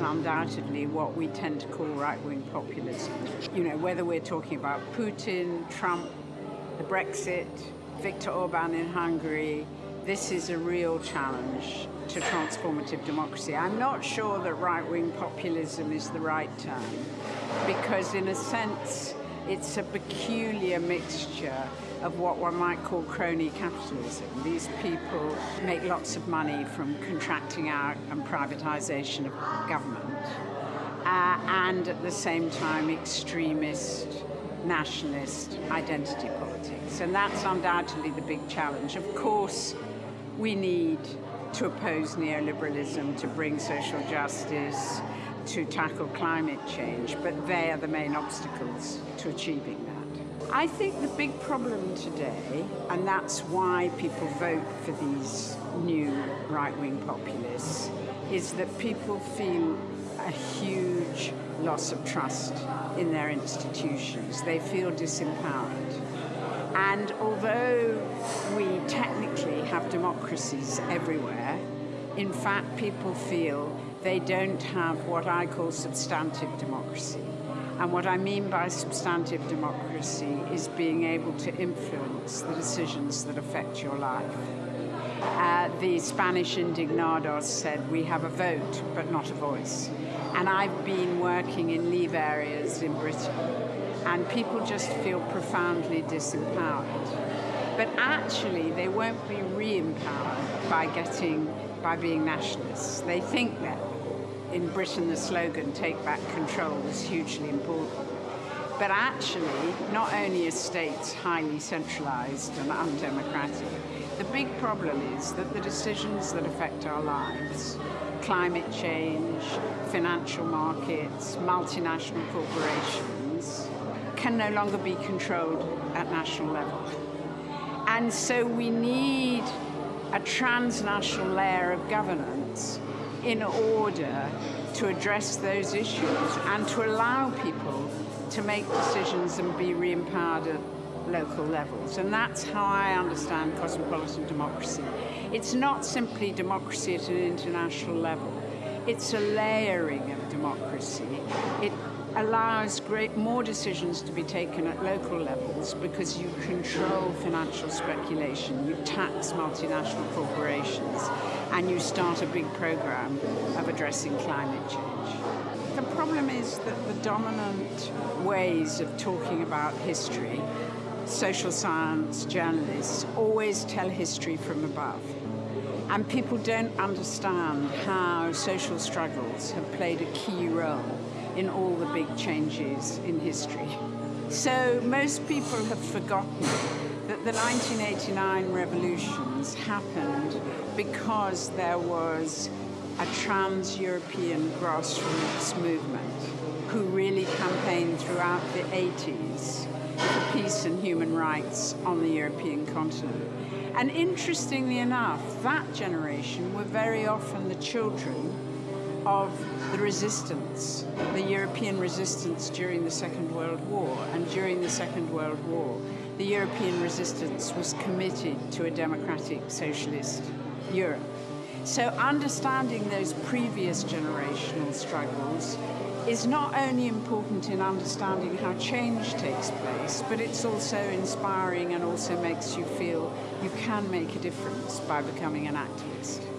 undoubtedly what we tend to call right-wing populism. You know, whether we're talking about Putin, Trump, the Brexit, Viktor Orban in Hungary, this is a real challenge to transformative democracy. I'm not sure that right-wing populism is the right term, because in a sense, it's a peculiar mixture of what one might call crony capitalism. These people make lots of money from contracting out and privatization of government, uh, and at the same time extremist, nationalist identity politics. And that's undoubtedly the big challenge. Of course, we need to oppose neoliberalism, to bring social justice, to tackle climate change, but they are the main obstacles to achieving that. I think the big problem today, and that's why people vote for these new right-wing populists, is that people feel a huge loss of trust in their institutions. They feel disempowered. And although we technically have democracies everywhere, in fact people feel they don't have what I call substantive democracy. And what I mean by substantive democracy is being able to influence the decisions that affect your life. Uh, the Spanish indignados said, we have a vote, but not a voice. And I've been working in leave areas in Britain, and people just feel profoundly disempowered. But actually, they won't be re-empowered by getting, by being nationalists. They think that in Britain the slogan take back control was hugely important. But actually, not only are states highly centralized and undemocratic, the big problem is that the decisions that affect our lives, climate change, financial markets, multinational corporations, can no longer be controlled at national level. And so we need a transnational layer of governance in order to address those issues and to allow people to make decisions and be re-empowered at local levels. And that's how I understand cosmopolitan democracy. It's not simply democracy at an international level. It's a layering of democracy. It allows great more decisions to be taken at local levels because you control financial speculation, you tax multinational corporations, and you start a big program of addressing climate change. The problem is that the dominant ways of talking about history, social science journalists, always tell history from above. And people don't understand how social struggles have played a key role in all the big changes in history. So most people have forgotten that the 1989 revolutions happened because there was a trans-European grassroots movement who really campaigned throughout the 80s for peace and human rights on the European continent. And interestingly enough, that generation were very often the children of the resistance, the European resistance during the Second World War. And during the Second World War, the European resistance was committed to a democratic socialist Europe. So understanding those previous generational struggles is not only important in understanding how change takes place, but it's also inspiring and also makes you feel you can make a difference by becoming an activist.